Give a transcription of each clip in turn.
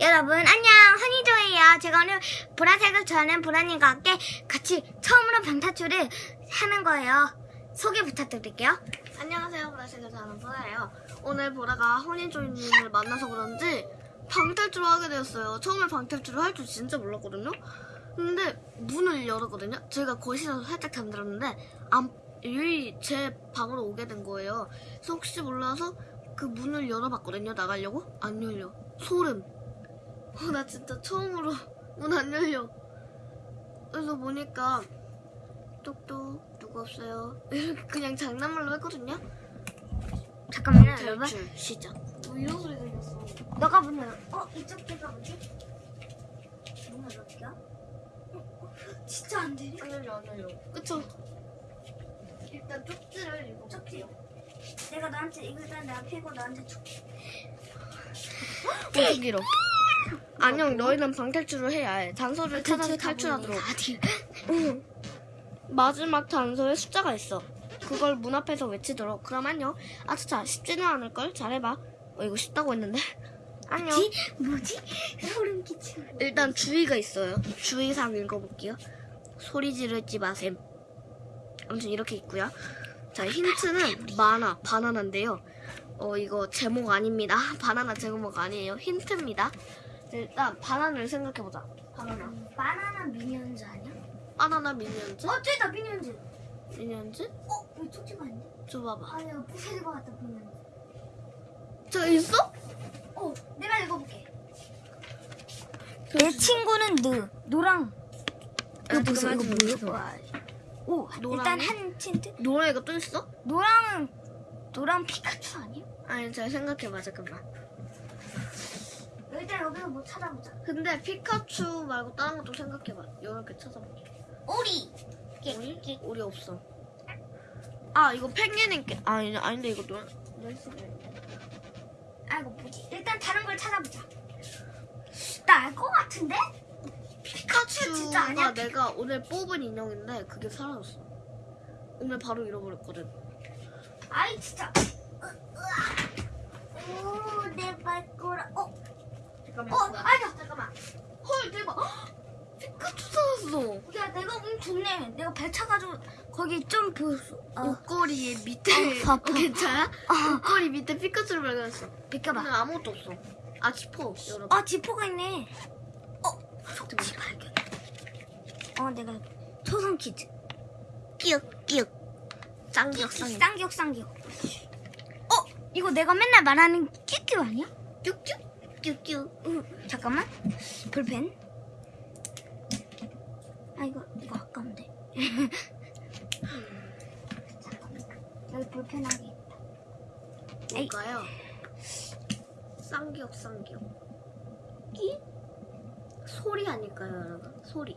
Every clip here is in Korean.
여러분 안녕 허니조예요. 제가 오늘 보라색을 좋아하는 보라님과 함께 같이 처음으로 방탈출을 하는 거예요. 소개 부탁드릴게요. 안녕하세요. 보라색을 좋아하는 보라예요. 오늘 보라가 허니조이님을 만나서 그런지 방탈출을 하게 되었어요. 처음에 방탈출을 할 줄 진짜 몰랐거든요. 근데 문을 열었거든요. 제가 거실에서 살짝 잠들었는데 안, 유이 제 방으로 오게 된 거예요. 그래서 혹시 몰라서 그 문을 열어봤거든요. 나가려고 안 열려. 소름. 어, 나 진짜 처음으로 문 안 열려. 그래서 보니까 똑똑 누구 없어요. 이렇게 그냥 장난말로 했거든요. 잠깐만요 여러분. 탈출 시작. 뭐 이런 소리가 있었어. 너가 문 열어. 어 이쪽 대가 뭐지? 문 열어볼게요. 어, 어, 진짜 안 되네. 안 열려 안 열려. 그쵸? 일단 쪽지를 읽어볼게요. 내가 너한테 이거 일단 내가 피고 너한테 줄게. 엄청 길어. 안녕 너희는 방탈출을 해야 해. 단서를 찾아서 탈출하도록. 응. 마지막 단서에 숫자가 있어. 그걸 문 앞에서 외치도록. 그럼 안녕. 아차차 쉽지는 않을걸? 잘해봐. 어 이거 쉽다고 했는데. 안녕. 뭐지? 뭐지? 소름 끼치는. 일단 주의가 있어요. 주의사항 읽어볼게요. 소리 지르지 마셈. 아무튼 이렇게 있고요. 자 힌트는 만화 바나나인데요. 어 이거 제목 아닙니다. 바나나 제목 아니에요. 힌트입니다. 일단 바나나를 생각해보자. 바나나. 바나나 미니언즈 아니야? 바나나 미니언즈? 어 저기다 미니언즈. 미니언즈? 어? 왜 쪽지가 아닌데? 줘봐봐. 아니야 부서질 것 같다 미니언즈. 저 있어? 어, 내가 읽어볼게. 내 친구는 느, 노랑. 이거 보세요, 이거 뭐야? 오, 일단 노랑이? 한 틴트. 노래가 또 있어? 노랑은 노랑 피카츄 아니야? 아니 잘 생각해봐 잠깐만. 일단 여기서 뭐 찾아보자. 근데 피카츄 말고 다른 것도 생각해봐. 이렇게 찾아볼게. 오리. 우리? 우리 없어. 아 이거 펭귄인게 아니 아닌데 이거 노 아, 이거 뭐지? 일단 다른 걸 찾아보자. 나 알 것 같은데? 피카츄 진짜 아니야? 내가 오늘 뽑은 인형인데 그게 사라졌어. 오늘 바로 잃어버렸거든. 아이 진짜. 오, 내 발꼬라. 어, 잠깐만. 어, 아니야. 잠깐만. 헐 대박. 헉! 피카츄 사라졌어. 야, 내가 운 좋네. 내가 배 차가지고 거기 좀 보였어. 어, 옷걸이 밑에 아. 어, 괜찮아? 아. 옷걸이 밑에 피카츄를 발견했어. 비켜봐. 근데 아무것도 없어. 아 지퍼. 여러분. 아, 지퍼가 있네. 어, 속지 발견. 어, 내가 초성 퀴즈. 끼역, 끼역. 짱기역 쌍기. 쌍기역, 쌍기역. 어, 이거 내가 맨날 말하는 끼끼 아니야? 큐큐 큐큐. 응, 잠깐만. 볼펜. 아, 이거, 이거 아까운데. 잠깐만. 여기 볼펜 하기 있다. 뭘까요? 쌍기역 쌍기역. 끼? 소리 아닐까요, 여러분? 소리.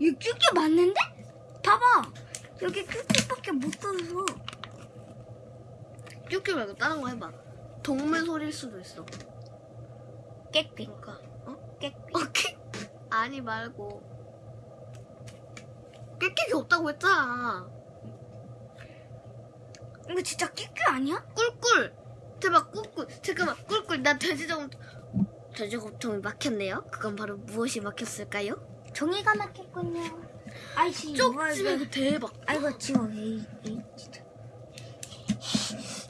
이 끼끼 맞는데? 봐봐. 여기 끼끼밖에 못 써서. 큐큐 말고 다른 거 해봐. 동물 소리일 수도 있어. 그러니까 어? 깨끼. 오케이. 아니 말고. 깨끼기 없다고 했잖아. 이거 진짜 끼끼 아니야? 꿀꿀. 대박 꿀꿀. 잠깐만 꿀꿀. 나 돼지저금 돼지고통이 막혔네요. 그건 바로 무엇이 막혔을까요? 종이가 막혔군요. 아이씨, 쪽지 말고 대박. 아이고 지워 에이, 에이 진짜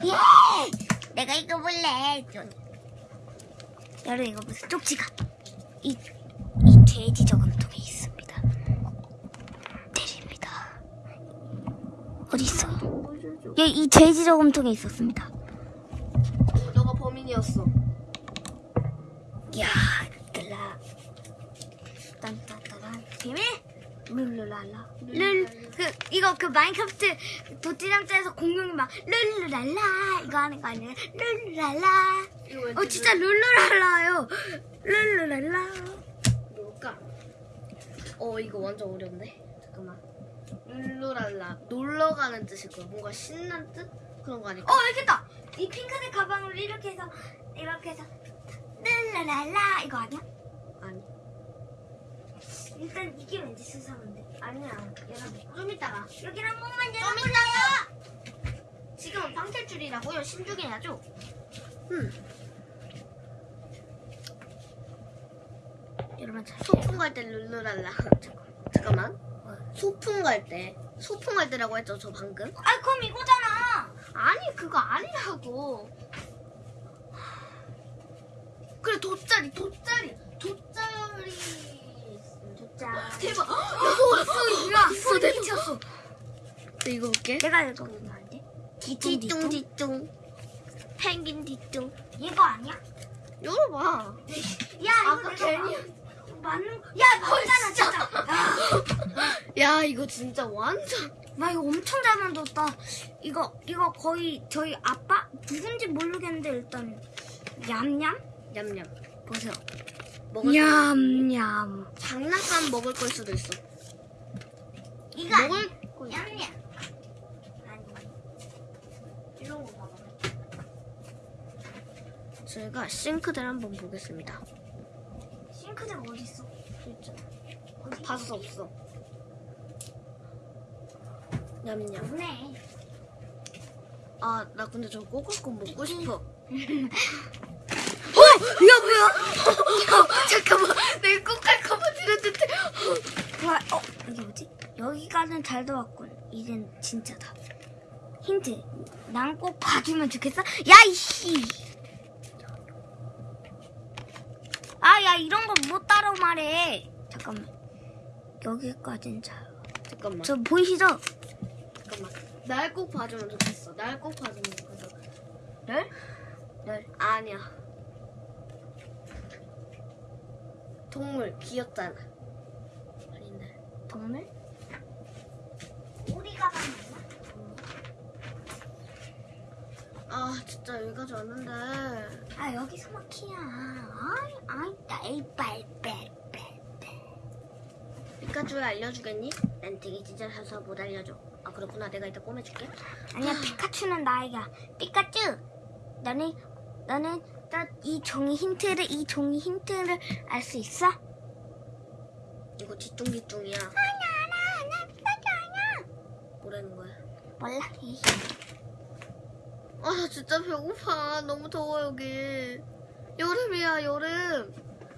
예! 내가 이거 볼래 여러분 이거 무슨 쪽지가 이, 이 돼지 저금통에 있습니다. 내립니다. 어디 있어? 여기 이 돼지 저금통에 있었습니다. 너가 범인이었어. 야 들라. 딴딴따란 비밀 룰루랄라 룰 그 이거 그 마인크래프트 도티장자에서 공룡이 막 룰루랄라 이거 하는 거 아니에요 룰루랄라 어 진짜 룰루랄라요 룰루랄라 뭘까? 어 이거 완전 어려운데. 잠깐만. 룰루랄라 놀러 가는 뜻일 거야. 뭔가 신난 뜻 그런 거 아닐까? 어 알겠다 이 핑크색 가방을 이렇게 해서 이렇게 해서 룰루랄라 이거 아니야? 일단 이게 왠지 수상한데 아니야 여러분 좀 이따가. 여기 한 번만? 이따가. 지금은 방탈출이라고요. 신중해야죠. 음. 여러분 잘 소풍 갈 때 룰루랄라. 잠깐만. 소풍 갈 때. 소풍 갈 때라고 했죠, 저 방금? 아 그럼 이거잖아. 아니, 그거 아니라고. 그래, 돗자리, 돗자리, 돗자리. 자, 대박. 야, 소리 대박. 미쳤어. 네, 이거 볼게. 내가 읽어보면 안 돼? 뒤뚱, 뒤뚱. 펭귄 뒤뚱. 이거 아니야? 열어봐. 야, 이거 아까 괜히. 마- 맞는 거. 야, 맞잖아, 진짜. 아, 야, 이거 진짜 완전. 나 이거 엄청 잘 만들었다. 이거 이거 거의 저희 아빠 누군지 모르겠는데 일단 얌얌 냠냠. 보세요. 먹을 냠냠. 거. 장난감 먹을 걸 수도 있어. 이거. 먹을 거. 냠냠. 아니. 이런 거 봐봐. 저희가 싱크대를 한번 보겠습니다. 싱크대가 어디 있어? 진짜. 어디? 봤어, 없어. 냠냠. 없네. 아, 나 근데 저 꼬꼬꼬 먹고 싶어. 어? 야 뭐야? 잠깐만, 내가 꼬꼬꼬 들었는데. 와, 어 이게 뭐지? 여기까지는 잘 들어왔군. 이젠 진짜다. 힌트. 난 꼭 봐주면 좋겠어. 야 이씨. 아, 야 이런 거 못 따라 말해. 잠깐만. 여기까지는 잘. 잠깐만, 저 보이시죠? 잠깐만. 날 꼭 봐주면 좋겠어. 날 꼭 봐주면 좋겠어. 네? 네. 아니야. 동물 귀엽잖아. 아닌데. 동물? 우리가 봤나? 아, 진짜 여기까지 왔는데. 아 여기서 막히야. 아이 아이 나이 빨빨빨빨. 피카츄를 알려주겠니? 난 되게 찢어져서 못 알려줘. 아, 그렇구나. 내가 이따 꼬매줄게. 아니야 피카츄는 나이가. 피카츄. 너는 너는 나 이 종이 힌트를 이 종이 힌트를 알 수 있어? 이거 뒤뚱뒤뚱이야. 아니야 나, 나 피카츄 아니야. 뭐라는 거야? 몰라. 이. 아, 나 진짜 배고파. 너무 더워, 여기. 여름이야, 여름.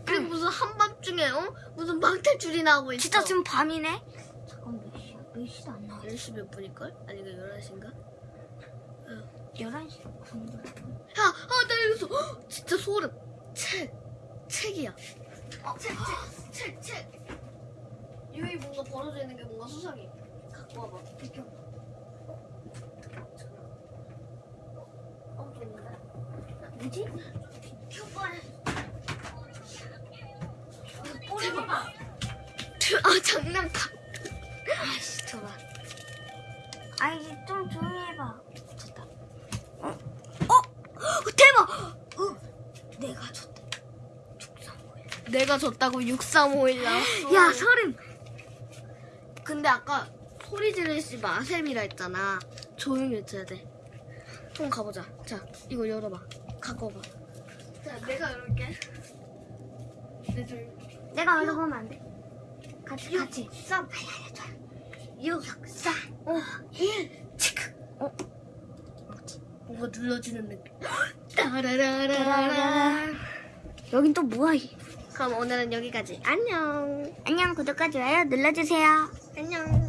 그리고 무슨 한밤중에, 어? 무슨 망탈줄이 나오고 있어. 진짜 지금 밤이네. 잠깐 몇 시야? 몇 시도 안 나와. 10시 몇 분일걸? 아니, 그 11시인가? 11시 정도. 야, 아, 나 읽었어. 헉, 진짜 소름. 책. 책이야. 어, 책, 책, 책, 책. 여기 뭔가 벌어져 있는 게 뭔가 수상해. 갖고 와봐. 비켜. 어, 또 있는데? 뭐지? 큐발. 꼬리 봐봐. 아, 장난감. 아이씨 저봐. 아 이제 좀 조용히 해봐. 좋다. 어? 어? 어, 대박! 어, 내가 줬다. 내가 줬다고 6351 나왔어. 야 소름. 근데 아까 소리 지르시 마셈이라 했잖아. 조용히 외쳐야 돼. 한번 가보자. 자, 이거 열어봐. 갖고 와봐. 자, 내가 열을게. 내 줄. 내가 열어보면 안 돼? 같이 같이. 3, 6, 4, 5, 1, 치크. 어? 뭔가 눌러주는 느낌. 따라라라라. 여긴 또 뭐야? 이. 그럼 오늘은 여기까지. 안녕. 안녕 구독과 좋아요 눌러주세요. 안녕.